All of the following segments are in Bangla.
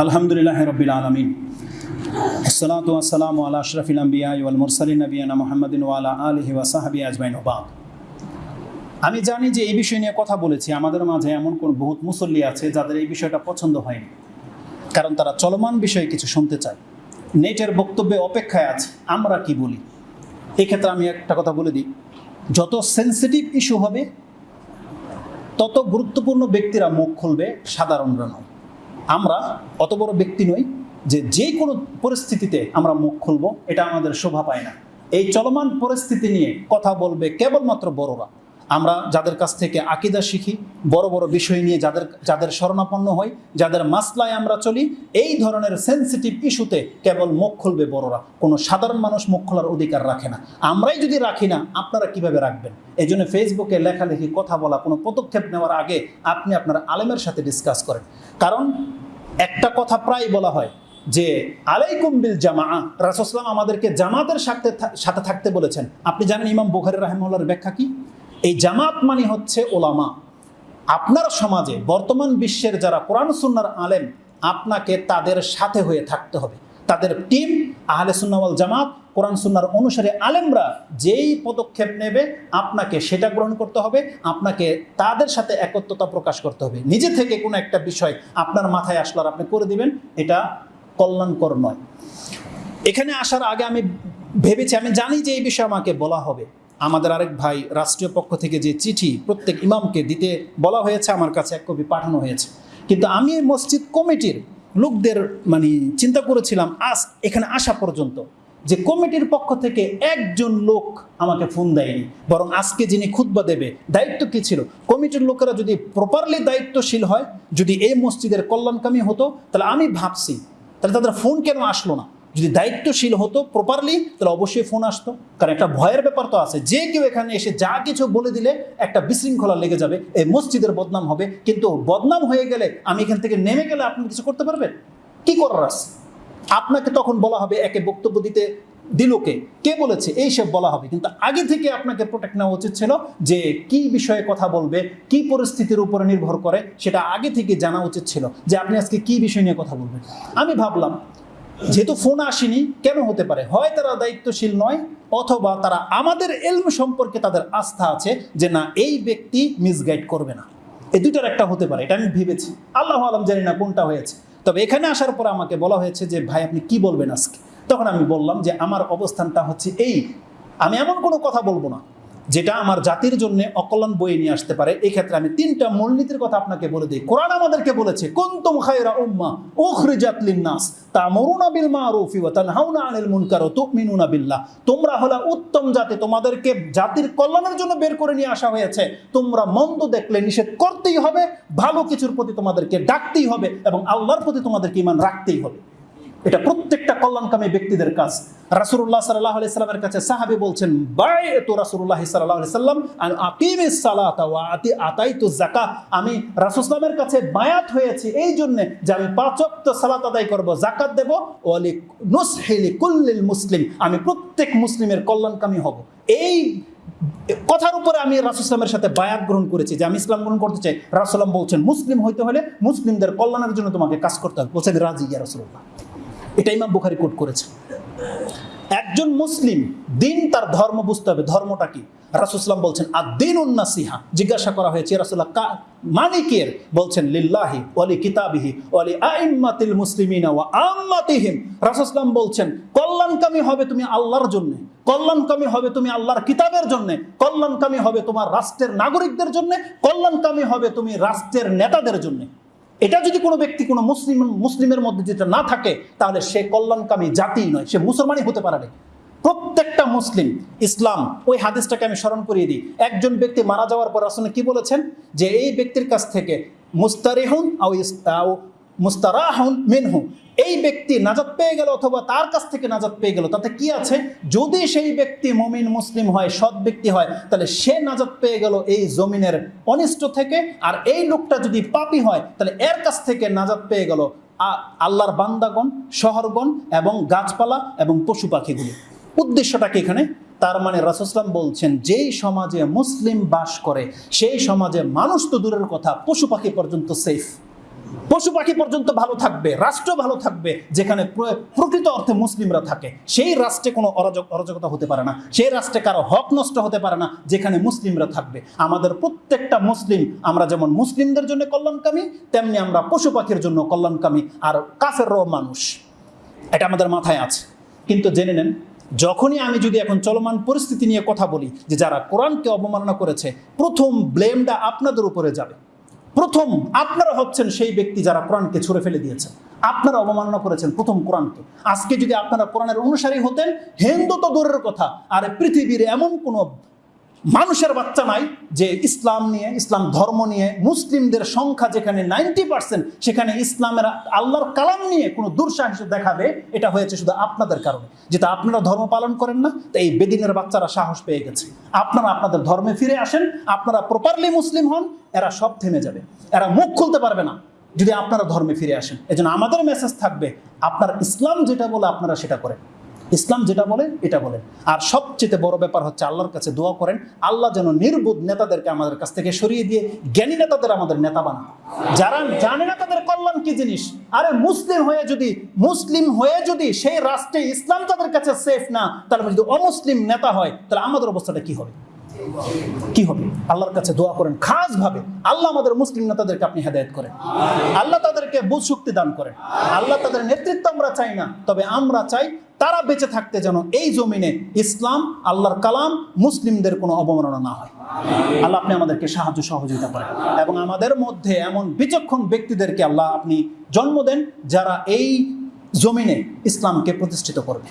আলহামদুলিল্লাহ রবিল আলমিন। ওয়াল মুরসালিন নবিয়ানা মুহাম্মাদিন ওয়ালা আলিহি ওয়া সাহাবি আজমাইন ওবাদ আমি জানি যে এই বিষয় নিয়ে কথা বলেছি, আমাদের মাঝে এমন কোন বহুত মুসল্লি আছে যাদের এই বিষয়টা পছন্দ হয়নি। কারণ তারা চলমান বিষয়ে কিছু শুনতে চায়। নেটের বক্তব্যে অপেক্ষায় আছে, আমরা কি বলি? এক্ষেত্রে আমি একটা কথা বলে দিই। যত সেন্সিটিভ ইস্যু হবে, তত গুরুত্বপূর্ণ ব্যক্তিরা মুখ খুলবে সাধারণরা নয় আমরা অত বড় ব্যক্তি নই যে যে কোনো পরিস্থিতিতে আমরা মুখ খুলব, এটা আমাদের শোভা পায় না। এই চলমান পরিস্থিতি নিয়ে কথা বলবে কেবলমাত্র বড়রা। আমরা যাদের কাছ থেকে আকিদা শিখি, বড় বড় বিষয় নিয়ে যাদের যাদের শরণাপন্ন হই, যাদের মাসলায় আমরা চলি, এই ধরনের সেন্সিটিভ ইস্যুতে কেবল মুখ খুলবে বড়রা। কোনো সাধারণ মানুষ মুখ খোলার অধিকার রাখে না। আমরাই যদি রাখি না, আপনারা কীভাবে রাখবেন? এই জন্য ফেসবুকে লেখালেখি, কথা বলা, কোনো পদক্ষেপ নেওয়ার আগে আপনি আপনার আলেমের সাথে ডিসকাস করেন। কারণ একটা কথা প্রায় বলা হয় যে, আলাইকুম বিল জামা রাসুসলাম আমাদেরকে জামাতের সাথে সাথে থাকতে বলেছেন। আপনি জানেন ইমাম বুখারি রাহেমুল্লার ব্যাখ্যা কি? এই জামাত মানে হচ্ছে ওলামা। আপনার সমাজে বর্তমান বিশ্বের যারা কোরআন সুন্নার আলেম, আপনাকে তাদের সাথে হয়ে থাকতে হবে। তাদের টিম, আহলে সুন্নাওয়াল জামাত, কোরআন সুন্নার অনুসারে আলেমরা যেই পদক্ষেপ নেবে, আপনাকে সেটা গ্রহণ করতে হবে, আপনাকে তাদের সাথে একত্রতা প্রকাশ করতে হবে। নিজে থেকে কোনো একটা বিষয় আপনার মাথায় আসলো আর আপনি করে দিবেন, এটা কল্যাণকর নয়। এখানে আসার আগে আমি ভেবেছি, আমি জানি যে এই বিষয়ে আমাকে বলা হবে। আমাদের আরেক ভাই রাষ্ট্রীয় পক্ষ থেকে যে চিঠি প্রত্যেক ইমামকে দিতে বলা হয়েছে, আমার কাছে এক কপি পাঠানো হয়েছে। কিন্তু আমি এই মসজিদ কমিটির লোকদের মানে চিন্তা করেছিলাম, আজ এখানে আসা পর্যন্ত যে কমিটির পক্ষ থেকে একজন লোক আমাকে ফোন দেয়নি, বরং আজকে যিনি খুতবা দেবে, দায়িত্ব কী ছিল? কমিটির লোকেরা যদি প্রপারলি দায়িত্বশীল হয়, যদি এই মসজিদের কল্যাণকামী হতো, তাহলে আমি ভাবছি, তাহলে তাদের ফোন কেন আসলো না? যদি দায়িত্বশীল হতো প্রপারলি তাহলে অবশ্যই ফোন আসতো। কারণ একটা ভয়ের ব্যাপার তো আছে। যে কেউ এখানে এসে যা কিছু বলে দিলে একটা বিশৃঙ্খলা লেগে যাবে, এই মসজিদের বদনাম হবে। কিন্তু বদনাম হয়ে গেলে আমি এখান থেকে নেমে গেলে আপনি কিছু করতে পারবেন? কি করার আছে? আপনাকে তখন বলা হবে, একে বক্তব্য দিতে দিলকে। কে বলেছে? এইসব বলা হবে। কিন্তু আগে থেকে আপনাকে প্রোটেক্ট নেওয়া উচিত ছিল যে কি বিষয়ে কথা বলবে, কি পরিস্থিতির উপরে নির্ভর করে, সেটা আগে থেকে জানা উচিত ছিল যে আপনি আজকে কি বিষয় নিয়ে কথা বলবেন। আমি ভাবলাম যেহেতু ফোন আসেনি, কেন হতে পারে? হয় তারা দায়িত্বশীল নয়, অথবা তারা আমাদের এলম সম্পর্কে তাদের আস্থা আছে যে না, এই ব্যক্তি মিসগাইড করবে না। এই দুইটার একটা হতে পারে, এটা আমি ভেবেছি। আল্লাহ আলম জানি না কোনটা হয়েছে। তবে এখানে আসার পর আমাকে বলা হয়েছে যে, ভাই, আপনি কি বলবেন আজকে? তখন আমি বললাম যে, আমার অবস্থানটা হচ্ছে এই। আমি এমন কোনো কথা বলব না। যেটা আমার জাতির জন্য অকল্যাণ বয়ে নিয়ে আসতে পারে, এই ক্ষেত্রে আমি তিনটা মূলনীতির কথা আপনাকে বলে দিই। কোরআন আমাদেরকে বলেছে, কুনতুম খায়রা উম্মা উখরিজাত লিন-নাস তা'মুরুনা বিল মা'রুফি ওয়া তানহাউনা আনিল মুনকার ওয়া তু'মিনুনা বিল্লাহ। তোমরা হলো উত্তম জাতি, তোমাদেরকে জাতির কল্যাণের জন্য বের করে নিয়ে আসা হয়েছে। তোমরা মন্দ দেখলে নিষেধ করতেই হবে, ভালো কিছুর প্রতি তোমাদেরকে ডাকতেই হবে এবং আল্লাহর প্রতি তোমাদেরকে ঈমান রাখতেই হবে। এটা প্রত্যেকটা কল্যাণকামী ব্যক্তিদের কাজ। রাসুল্লাহ সাল্লাহ সাল্লামের কাছে সাহাবি বলছেন বাই তো রাসুল্লাহ সাল্লাহ সাল্লাম আকিমে আতাই তো আমি রাসুসলামের কাছে বায়াত হয়েছি এই জন্যে যে আমি পাঁচক্ত সালাত আদায় করব জাকাত দেব, ওয়ালি নুসহেলি কুল্লিল মুসলিম। আমি প্রত্যেক মুসলিমের কল্যাণকামী হব। এই কথার উপরে আমি রাসুসলামের সাথে বায়াত গ্রহণ করেছি যে আমি ইসলাম গ্রহণ করতে চাই। রাসুলাম বলছেন, মুসলিম হইতে হলে মুসলিমদের কল্যাণের জন্য তোমাকে কাজ করতে হবে। বলছেন, রাজি ইয়া রাসুল্লাহ এটা ইমাম বুখারি কোট করেছে। একজন মুসলিম দিন তার ধর্ম বুঝতে হবে, ধর্মটা কি? রাসুসলাম বলছেন আর দিন উন্নাসিহা জিজ্ঞাসা করা হয়েছে রাসুল্লাহ কা মানিকের বলছেন, লিল্লাহি ওয়ালি কিতাবিহি ওয়ালি আইম্মাতিল মুসলিমিনা ওয়া আম্মাতিহিম রাসুসলাম বলছেন, কল্যাণকামী হবে তুমি আল্লাহর জন্য, কল্যাণকামী হবে তুমি আল্লাহর কিতাবের জন্য, কল্যাণকামী হবে তোমার রাষ্ট্রের নাগরিকদের জন্য, কল্যাণকামী হবে তুমি রাষ্ট্রের নেতাদের জন্য। এটা যদি কোনো ব্যক্তি কোনো মুসলিম, মুসলিমের মধ্যে যেটা না থাকে, তাহলে সে কল্যাণকামী জাতি নয়, সে মুসলমানই হতে পারে প্রত্যেকটা মুসলিম, ইসলাম, ওই হাদিসটাকে আমি স্মরণ করিয়ে দিই। একজন ব্যক্তি মারা যাওয়ার পর আসলে কি বলেছেন? যে এই ব্যক্তির কাছ থেকে মুস্তারিহুন আও মুস্তারাহুন মিনহু। এই ব্যক্তি নাজাত পেয়ে গেল অথবা তার কাছ থেকে নাজাত পেয়ে গেল। তাতে কি আছে? যদি সেই ব্যক্তি মমিন, মুসলিম হয়, সৎ ব্যক্তি হয়, তাহলে সে নাজাত পেয়ে গেল এই জমিনের অনিষ্ট থেকে। আর এই লোকটা যদি পাপি হয়, তাহলে এর কাছ থেকে নাজাত পেয়ে গেল আল্লাহর বান্দাগণ, শহরগণ এবং গাছপালা এবং পশু পাখিগুলি। উদ্দেশ্যটা কি এখানে? তার মানে রাসুসলাম বলছেন, যেই সমাজে মুসলিম বাস করে, সেই সমাজে মানুষ তো দূরের কথা, পশু পাখি পর্যন্ত সেফ পশু পাখি পর্যন্ত ভালো থাকবে, রাষ্ট্র ভালো থাকবে, যেখানে প্রকৃত অর্থে মুসলিমরা থাকে। সেই রাষ্ট্রে কোনো অরাজক অরাজকতা হতে পারে না। সেই রাষ্ট্রে কারও হক নষ্ট হতে পারে না, যেখানে মুসলিমরা থাকবে। আমাদের প্রত্যেকটা মুসলিম, আমরা যেমন মুসলিমদের জন্য কল্যাণকামী, তেমনি আমরা পশু পাখির জন্য কল্যাণকামী আর কাফেরও মানুষ। এটা আমাদের মাথায় আছে। কিন্তু জেনে নেন, যখনই আমি যদি এখন চলমান পরিস্থিতি নিয়ে কথা বলি, যে যারা কোরআনকে অবমাননা করেছে, প্রথম ব্লেমটা আপনাদের উপরে যাবে। প্রথম আপনারা হচ্ছেন সেই ব্যক্তি যারা কোরআনকে ছুড়ে ফেলে দিয়েছেন আপনারা অবমাননা করেছেন প্রথম কোরআনকে। আজকে যদি আপনারা কোরআনের অনুসারী হতেন, হিন্দু তো দূরের কথা, আর পৃথিবীর এমন কোনো মানুষের বাচ্চা নাই যে ইসলাম নিয়ে, ইসলাম ধর্ম নিয়ে, মুসলিমদের সংখ্যা যেখানে নাইনটি পার্সেন্ট, সেখানে ইসলামের আল্লাহর কালাম নিয়ে কোনো দুঃসাহস দেখাবে, এটা হয়েছে শুধু আপনাদের কারণে। যেটা আপনারা ধর্ম পালন করেন না, তো এই বেদিনের বাচ্চারা সাহস পেয়ে গেছে। আপনারা আপনাদের ধর্মে ফিরে আসেন, আপনারা প্রপারলি মুসলিম হন, এরা সব থেমে যাবে। এরা মুখ খুলতে পারবে না, যদি আপনারা ধর্মে ফিরে আসেন। এজন্য আমাদের মেসেজ থাকবে, আপনার ইসলাম যেটা বলে আপনারা সেটা করেন। ইসলাম যেটা বলে, এটা বলে। আর সবচেয়ে বড় ব্যাপার হচ্ছে আল্লাহর কাছে দোয়া করেন, আল্লাহ যেন নির্বোধ নেতাদেরকে আমাদের কাছ থেকে সরিয়ে দিয়ে জ্ঞানী নেতাদের আমাদের নেতা বানান। যারা জানে না তাদের কল্যাণ কি জিনিস? আরে মুসলিম হয়ে যদি, মুসলিম হয়ে যদি সেই রাষ্ট্রে ইসলাম তাদের কাছে সেফ না, তাহলে যদি অমুসলিম নেতা হয়, তাহলে আমাদের অবস্থাটা কি হবে? কি হবে? আল্লাহর কাছে দোয়া করেন খাস ভাবে আল্লাহ আমাদের মুসলিম নেতাদেরকে আপনি হেদায়ত করেন। আল্লাহ তাদেরকে বুঝ শক্তি দান করেন। আল্লাহ তাদের নেতৃত্ব আমরা চাই না, তবে আমরা চাই তারা বেঁচে থাকতে যেন এই জমিনে ইসলাম, আল্লাহর কালাম, মুসলিমদের কোনো অবমাননা না হয়। আল্লাহ আপনি আমাদেরকে সাহায্য সহযোগিতা করেন। এবং আমাদের মধ্যে এমন বিচক্ষণ ব্যক্তিদেরকে আল্লাহ আপনি জন্ম দেন যারা এই জমিনে ইসলামকে প্রতিষ্ঠিত করবে।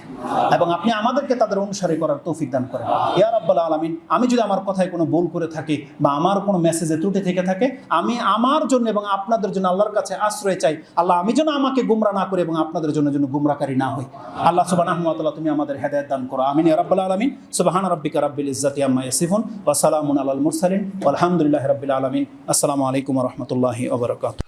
এবং আপনি আমাদেরকে তাদের অনুসারী করার তৌফিক দান করেন। ইয়া রাব্বাল আলামিন, আমি যদি আমার কথায় কোনো ভুল করে থাকি বা আমার কোনো মেসেজে ত্রুটি থেকে থাকে, আমি আমার জন্য এবং আপনাদের জন্য আল্লাহর কাছে আশ্রয় চাই। আল্লাহ আমি যেন আমাকে গুমরা না করি এবং আপনাদের জন্য যেন গুমরাকারী না হই। আল্লাহ ওয়া তুমি আমাদের হেদায়েত দান করো। আমিন ইয়া রাব্বাল আলামিন। সুবহান রাব্বিকা রাব্বিল ইজ্জাতি আম্মা ইয়াসিফুন, ওয়া সালামুন আলাল মুরসালিন। ওয়ালহামদুলিল্লাহি রাব্বিল আলামিন। আসসালামু আলাইকুম রাহমাতুল্লাহি ওয়া বারাকাতুহু।